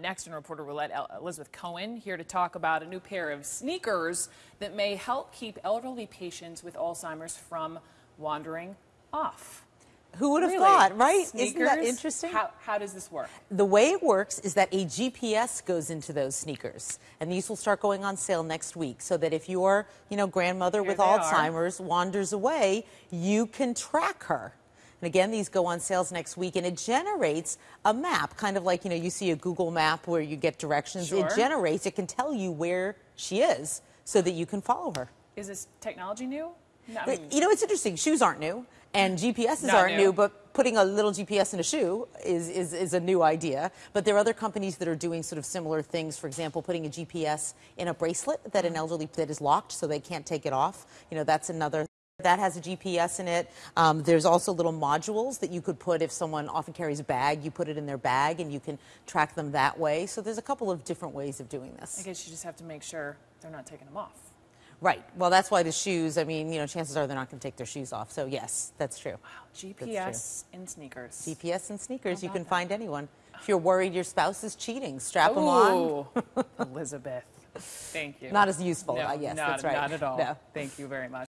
Next in Reporter Roulette, Elizabeth Cohen here to talk about a new pair of sneakers that may help keep elderly patients with Alzheimer's from wandering off. Who would have Really? thought, right? Sneakers? Isn't that interesting? How, how does this work? the way it works is that a GPS goes into those sneakers, and these will start going on sale next week. So that if your, you know, grandmother Here with they are. Alzheimer's wanders away, you can track her. And again, these go on sales next week, and it generates a map, kind of like you know you see a Google map where you get directions. Sure. It generates, it can tell you where she is, so that you can follow her. Is this technology new? No, I mean, you know, it's interesting. Shoes aren't new, and GPSs aren't new. new. But putting a little GPS in a shoe is, is is a new idea. But there are other companies that are doing sort of similar things. For example, putting a GPS in a bracelet that an mm. elderly that is locked, so they can't take it off. You know, that's another. That has a GPS in it. Um, there's also little modules that you could put if someone often carries a bag. You put it in their bag, and you can track them that way. So there's a couple of different ways of doing this. I guess you just have to make sure they're not taking them off. Right. Well, that's why the shoes. I mean, you know, chances are they're not going to take their shoes off. So yes, that's true. Wow, GPS in sneakers. GPS and sneakers, you can that? find anyone. If you're worried your spouse is cheating, strap them on. Elizabeth. Thank you. Not as useful. No, uh, yes, not, that's right. Not at all. No. Thank you very much.